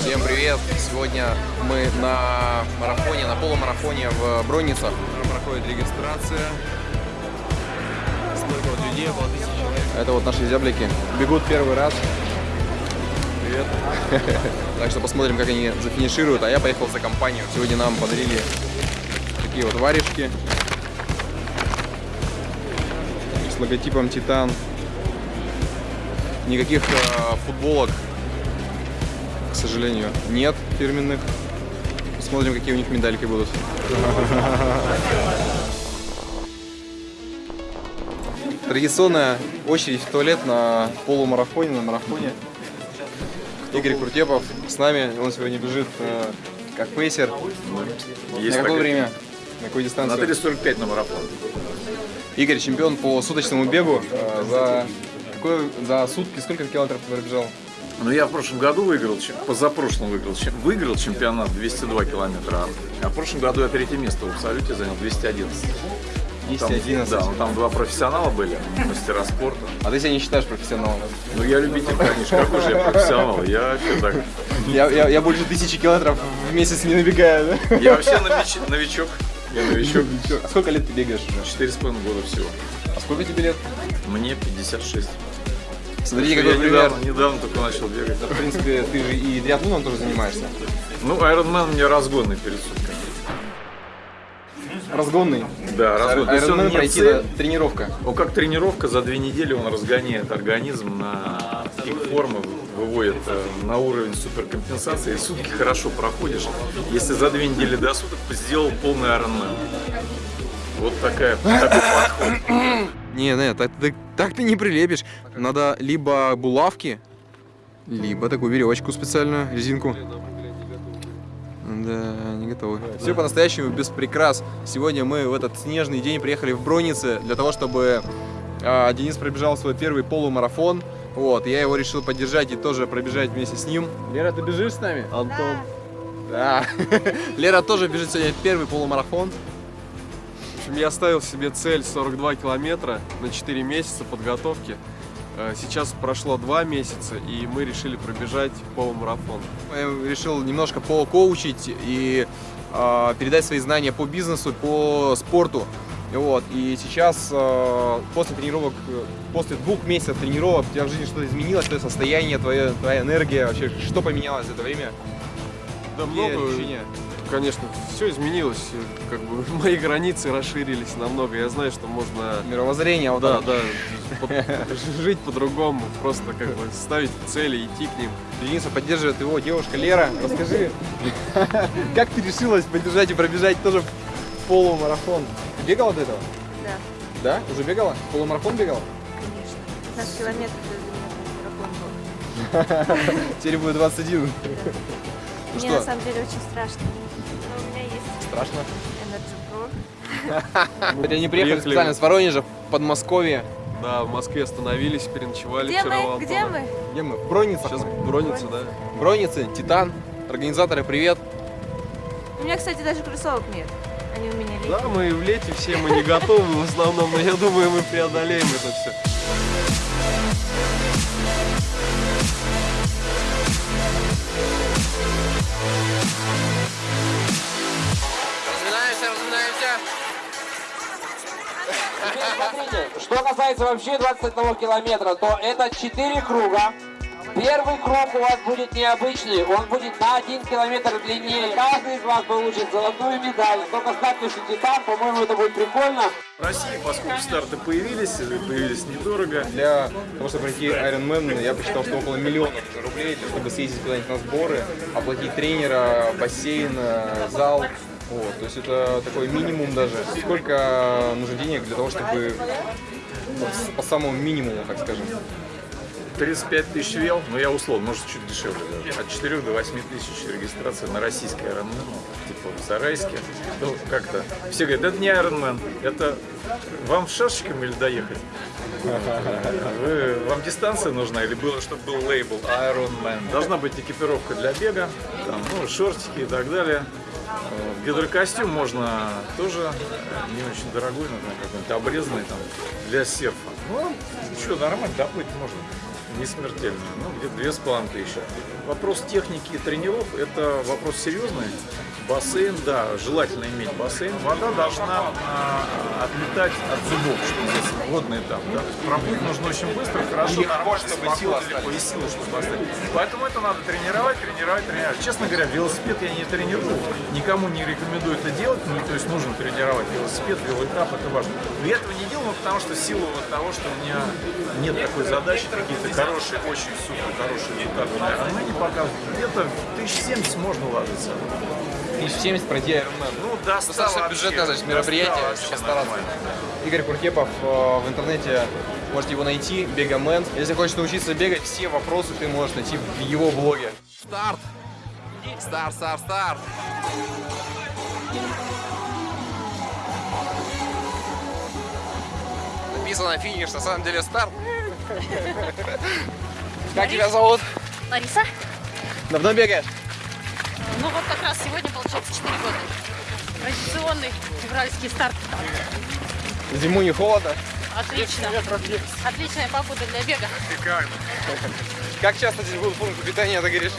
Всем привет! Сегодня мы на марафоне, на полумарафоне в Бронницах. Проходит регистрация. Сколько вот людей? Около тысячи человек. Это вот наши зяблики. Бегут первый раз. Привет. Так что посмотрим, как они зафинишируют. А я поехал за компанию. Сегодня нам подарили такие вот варежки с логотипом Титан. Никаких э, футболок, сожалению, нет фирменных. Посмотрим, какие у них медальки будут. Традиционная очередь в туалет на полумарафоне, на марафоне. Игорь Куртепов с нами, он сегодня бежит э, как пейсер. Есть на какое такая- время? На какую На дистанцию? 3.45 на марафон. Игорь чемпион по суточному бегу. э, за, какое- за сутки сколько километров пробежал? Ну, я в прошлом году выиграл, позапрошлом выиграл, выиграл чемпионат 202 километра, а в прошлом году я третье место в абсолюте занял 211. Там- 211. да, ну там два профессионала были, мастера спорта. А ты себя не считаешь профессионалом? Ну, я любитель, конечно, какой же я профессионал. Я вообще так, Я, я, я больше тысячи километров в месяц не набегаю, да? я вообще нович- новичок. Я новичок. А сколько лет ты бегаешь уже? Четыре с половиной года всего. А сколько тебе лет? Мне 56. Смотрите, я какой пример. недавно, недавно только начал бегать. В принципе, ты же и триатлоном тоже занимаешься. Ну, Ironman мне разгонный перед сутками. Разгонный. Да, разгон. То есть он Ironman не пройти цель, тренировка. Ну, как тренировка, за две недели он разгоняет организм на пик формы, выводит э, на уровень суперкомпенсации, и сутки хорошо проходишь, если за две недели до суток сделал полный Ironman. Вот такая, такой подход. Не, не, так, так, так ты не прилепишь. Надо либо булавки, либо такую веревочку специальную, резинку. Да, не готовы. Все по-настоящему без прикрас. Сегодня мы в этот снежный день приехали в Бронице для того, чтобы а, Денис пробежал свой первый полумарафон. Вот, я его решил поддержать и тоже пробежать вместе с ним. Лера, ты бежишь с нами? Антон. Да. Лера тоже бежит сегодня первый полумарафон. Общем, я ставил себе цель 42 километра на 4 месяца подготовки. Э, Сейчас прошло 2 месяца, и мы решили пробежать полумарафон. Я решил немножко покоучить и а, передать свои знания по бизнесу, по спорту. Вот. И сейчас, а, после тренировок, э, после двух месяцев тренировок, у тебя в жизни что-то изменилось, твое состояние, твоя, твоя энергия, вообще, что поменялось за это время? Да много, ощущения? Конечно, все изменилось, как бы мои границы расширились намного. Я знаю, что можно Мировоззрение, вот да, да, жить по-другому, просто как бы ставить цели, идти к ним. Дениса поддерживает его девушка Лера. Расскажи, как ты решилась поддержать и пробежать тоже полумарафон? Ты бегала до этого? Да, Да? Уже бегала? Полумарафон бегала? конечно. 15 километров марафон был. Теперь будет 21. Ну Мне что? на самом деле очень страшно. Страшно. Вот они приехали специально с Воронежа, в Подмосковье. Да, в Москве остановились, переночевали Где вчера мы? Где мы? Где мы? В Броницах. Сейчас мы. бронится, да? Броницы, Титан. Организаторы, привет. У меня, кстати, даже кроссовок нет. Они у меня летние. Да, мы в лете все, мы не готовы в основном, но я думаю, мы преодолеем это все. Что касается вообще 21 километра, то это 4 круга. Первый круг у вас будет необычный, он будет на 1 километр длиннее. Каждый из вас получит золотую медаль. Только ставьте что титан, по-моему, это будет прикольно. В России, поскольку старты появились, появились недорого, Для того, чтобы пройти Ironman, я посчитал, что около миллиона рублей, для того, чтобы съездить куда-нибудь на сборы, оплатить тренера, бассейн, э, зал. Вот, то есть это такой минимум даже. Сколько нужно денег для того, чтобы по- по самому минимуму, так скажем. 35 тысяч вел, но я условно, может чуть дешевле даже. От 4 до 8 тысяч регистрация на российский Ironman, ну, типа в Зарайске. Ну, как-то. Все говорят, это не Ironman, это вам шашечком или доехать? Вы- вам дистанция нужна или было, чтобы был лейбл Ironman? Должна быть экипировка для бега, там, ну, шортики и так далее. Э, Гидрокостюм можно тоже э, не очень дорогой, наверное, какой-нибудь обрезанный там для серфа. Ну, что, нормально, доплыть можно. Не смертельно. Ну, где-то две с тысячи. Вопрос техники и тренеров – это вопрос серьезный. Бассейн, да, желательно иметь бассейн. Вода должна а, отлетать от зубов, что называется, водный этап. Да? Проплыть нужно очень быстро, хорошо, нормально, чтобы силы легко, и силы, чтобы остались. Поэтому это надо тренировать, тренировать, тренировать. Честно говоря, велосипед я не тренирую, никому не рекомендую это делать, ну, то есть нужно тренировать велосипед, велоэтап, это важно. Но я этого не делаю, ну, потому что в силу вот того, что у меня нет такой задачи, какие-то хорошие, очень супер хорошие результаты показывают. Где-то 1070 можно ложиться. 1070 пройти Ironman. Ну, да, Достаточно бюджетное, значит, мероприятие, вообще постараться. Игорь Куркепов э, в интернете, можете его найти, Бегамен. Если хочешь научиться бегать, все вопросы ты можешь найти в его блоге. Старт! Старт, старт, старт! Написано финиш, на самом деле старт. Как тебя зовут? Лариса? Давно бегаешь? Ну вот как раз сегодня получается 4 года. Традиционный февральский старт. Зиму не холодно? Отлично. Отличная погода для бега. Как часто здесь будут пункты питания, ты говоришь?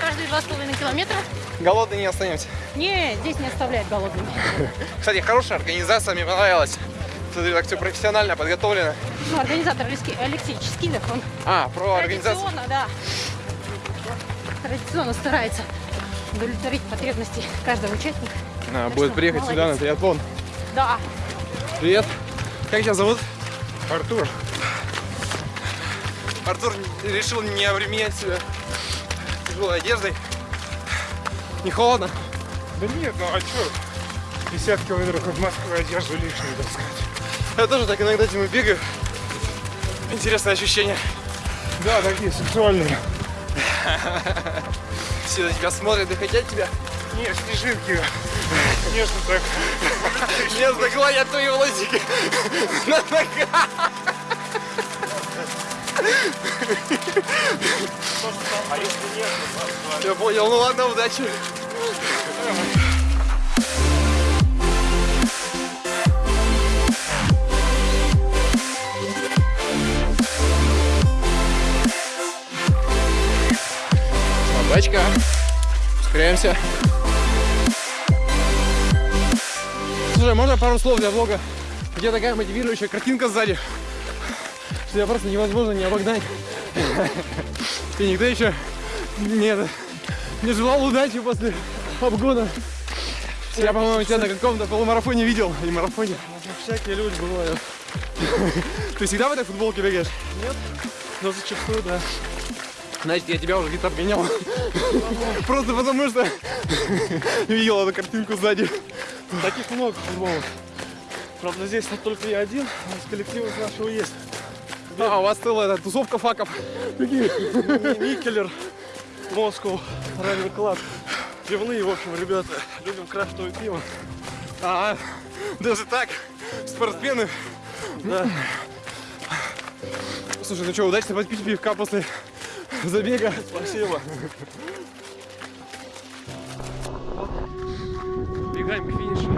Каждые два с половиной километра. Голодный не останемся. Не, здесь не оставляют голодными. Кстати, хорошая организация, мне понравилась. Смотри, так все профессионально подготовлено. Ну, организатор Алексей, Алексей Ческилев, он А, про организацию. традиционно, да, традиционно старается удовлетворить потребности каждого участника. А, Так будет что приехать сюда на молодец. триатлон. Да, Привет. Как тебя зовут? Артур, Артур решил не обременять себя тяжелой одеждой. Не холодно? да нет, ну а чё? 50 километров от Москвы одежду лишнюю таскать. Я тоже так иногда зимой бегаю. Интересное ощущение. Да, такие сексуальные. Все на тебя смотрят и хотят тебя. Не, снежинки. Нежно так. Нежно гладят твои волосики. На ногах. Я понял, ну ладно, удачи. Собачка. Ускоряемся. Слушай, можно пару слов для влога? Где такая мотивирующая картинка сзади, что я просто невозможно не обогнать. И никто еще не, не желал удачи после обгона. Я, по-моему, тебя на каком-то полумарафоне видел, или марафоне. Всякие люди бывают. Ты всегда в этой футболке бегаешь? Но зачастую, да. Значит, я тебя уже где-то обгонял. Просто потому что видел эту картинку сзади. Таких много футболок. Правда, здесь вот только я один, а из коллектива нашего есть. А, у вас целая тусовка факов. Никелер, Москва, Ралли Класс. Пивные, в общем, ребята, любим крафтовое пиво. А, даже так? Спортсмены? Да. Слушай, ну что, удачно подпить пивка после забега. Спасибо. Бегаем к финишу.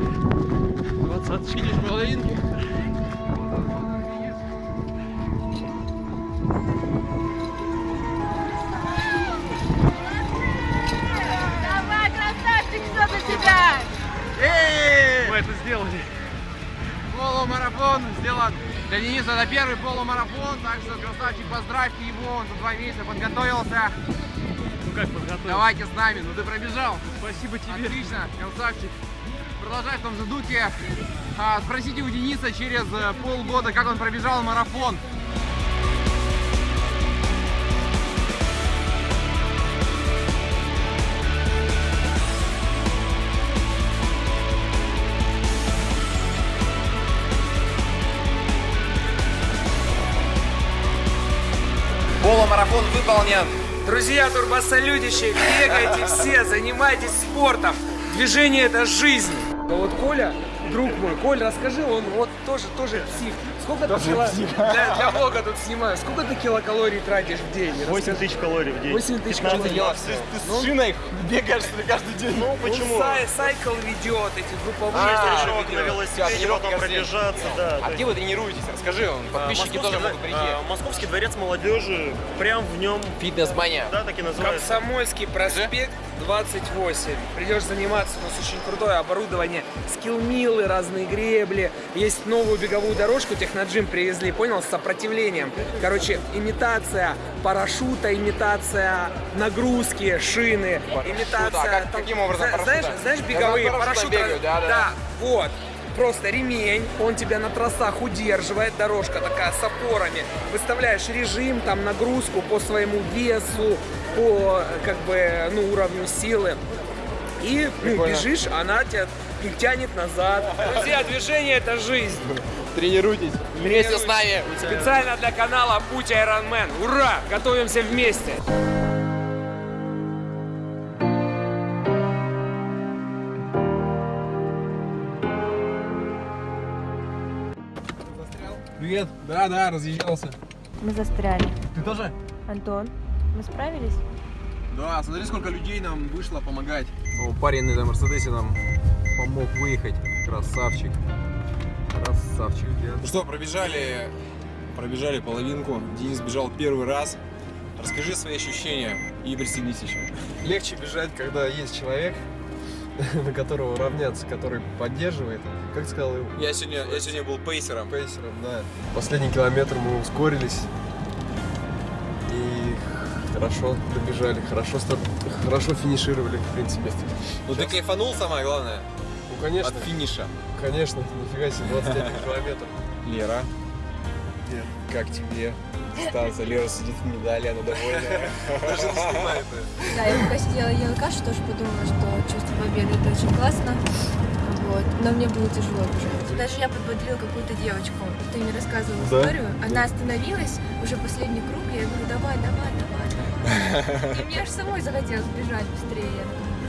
Двадцаточки. Финиш половинки. Давай, красавчик, что за тебя? Мы это сделали. Полумарафон сделан. Для Дениса это первый полумарафон, так что красавчик, поздравьте его, он за два месяца подготовился. Ну как подготовил? Давайте с нами, ну ты пробежал. Спасибо тебе. Отлично, красавчик. Продолжай в том же духе. А, спросите у Дениса через э, полгода, как он пробежал марафон. Полумарафон выполнен. Друзья, турбосолюдичи, бегайте все, занимайтесь спортом. Движение это жизнь. А вот Коля, друг мой, Коль, расскажи, он вот тоже, тоже псих. Сколько ты кило... для, для влога тут снимаю. Сколько ты килокалорий тратишь в день? 8 тысяч калорий в день. 8 тысяч 15 калорий. грамм. С шиной бегаешь каждый день? Ну почему? Сай, сайкл ведет, эти групповые А, на велосипеде, потом пробежаться, да. А где вы тренируетесь? Расскажи, он, подписчики тоже могут прийти. а, Московский дворец молодежи, прям в нем, Фитнес-мания. да, так и называется. Комсомольский проспект 28. Придешь заниматься, у нас очень крутое оборудование, скиллмилы, разные гребли. Есть новую беговую дорожку, техноджим привезли, понял, с сопротивлением. Короче, имитация парашюта, имитация нагрузки, шины, имитация... Круто. А как- каким образом парашюта? Знаешь, знаешь беговые парашюты? бегаю, да, да. Да, вот. Просто ремень, он тебя на трассах удерживает, дорожка такая с опорами. Выставляешь режим, там нагрузку по своему весу, по как бы ну, уровню силы. И ну, бежишь, она тебя тянет назад. Друзья, движение это жизнь. Тренируйтесь. Вместе с нами. Специально для канала Путь Ironman. Ура! Готовимся вместе. Привет. Да, да, разъезжался. Мы застряли. Ты тоже? Антон, мы справились? Да, смотри, сколько людей нам вышло помогать. О, парень на Мерседесе нам помог выехать. Красавчик. Красавчик. Ну что, пробежали, пробежали половинку. Денис бежал первый раз. Расскажи свои ощущения и присоединись еще. Легче бежать, когда есть человек, на которого равняться, который поддерживает. Как сказал, Я сегодня, я сегодня был пейсером. пейсером, да. Последний километр мы ускорились и хорошо добежали, хорошо, старт- хорошо финишировали, в принципе. Ну ты кайфанул, самое главное, Ну, конечно, от финиша. конечно, нифига себе, 21 километр. Лера. Как тебе? Станция, Лера сидит в медали, она довольная. Даже не снимает. Да, я пока сидела ела кашу, тоже подумала, что чувство победы это очень классно. Вот. Но мне было тяжело бежать. Даже я подбодрила какую-то девочку. Ты мне рассказывала Да? историю. Она остановилась, уже последний круг, и я говорю, давай, давай, давай, давай. И мне аж самой захотелось бежать быстрее.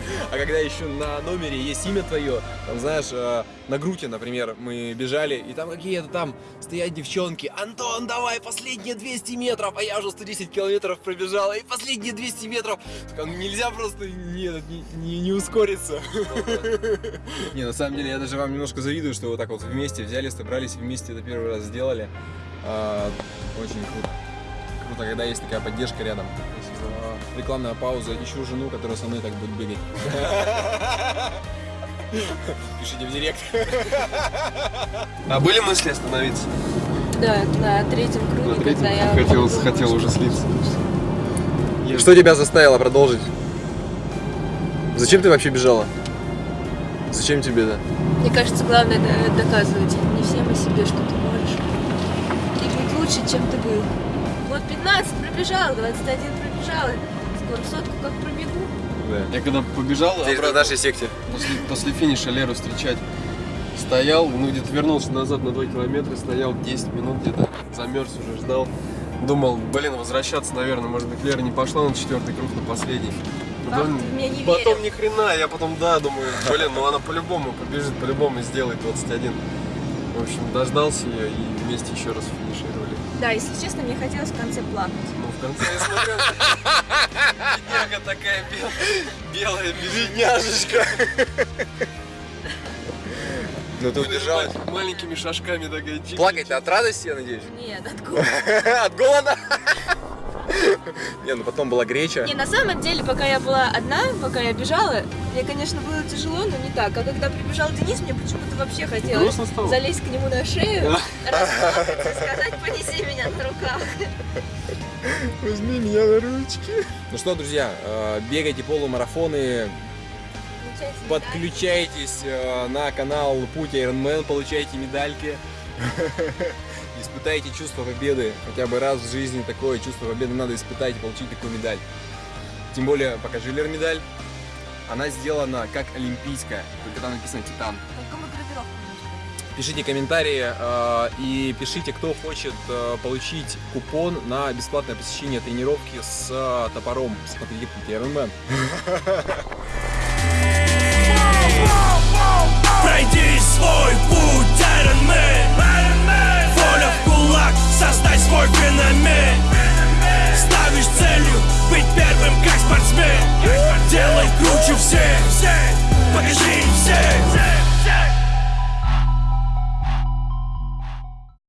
А когда еще на номере есть имя твое, там, знаешь, э, на Груте, например, мы бежали, и там какие-то там стоят девчонки. Антон, давай, последние 200 метров, а я уже 110 километров пробежала, и последние 200 метров. Так, ну, нельзя просто не, не, не- не ускориться. Не, на самом деле я даже вам немножко завидую, что вы так вот вместе взяли, собрались вместе это первый раз сделали. А, очень круто. Круто, когда есть такая поддержка рядом. А, Рекламная пауза. Ищу жену, которая со мной так будет бегать. Пишите в директ. А были мысли остановиться? Да, на третьем круге, когда я... Хотел, хотел уже слиться. Что тебя заставило продолжить? Зачем ты вообще бежала? Зачем тебе это? Мне кажется, главное это доказывать не всем, а себе, что ты можешь. И быть лучше, чем ты был. Вот 15 пробежал, 21 пробежал. Скоро сотку как пробегу. Я когда побежал обратно, нашей секте. после, после финиша Леру встречать, стоял, ну где-то вернулся назад на 2 километра, стоял 10 минут где-то, замерз уже, ждал. Думал, блин, возвращаться, наверное, может быть, Лера не пошла на четвертый круг, на последний. Потом, ты в не потом ни хрена, я потом, да, думаю, блин, ну она по-любому побежит, по-любому сделает 21. В общем, дождался ее и вместе еще раз финишировали. Да, если честно, мне хотелось в конце плакать. В конце я смотрел, бедняга такая белая, белая бедняжечка. Ну ты убежала. Маленькими шажками такая Плакать от радости, я надеюсь? Нет, откуда? От голода? Не, ну потом была греча. Не, на самом деле, пока я была одна, пока я бежала, мне, конечно, было тяжело, но не так. А когда прибежал Денис, мне почему-то вообще хотелось залезть к нему на шею, расплакаться и сказать, понеси меня на руках. Возьми меня на ручки. Ну что, друзья, э, бегайте полумарафоны, подключайтесь э, на канал Путь Ironman, получайте медальки. Испытайте чувство победы. Хотя бы раз в жизни такое чувство победы надо испытать и получить такую медаль. Тем более, покажи Лер медаль. Она сделана как олимпийская, только там написано Титан. Пишите комментарии э, и пишите, кто хочет э, получить купон на бесплатное посещение тренировки с э, топором. Смотрите, Ironman. Пройди свой путь, Iron Man шаг, создать свой феномен. Ставишь целью быть первым как спортсмен. Делай круче всех, покажи им всех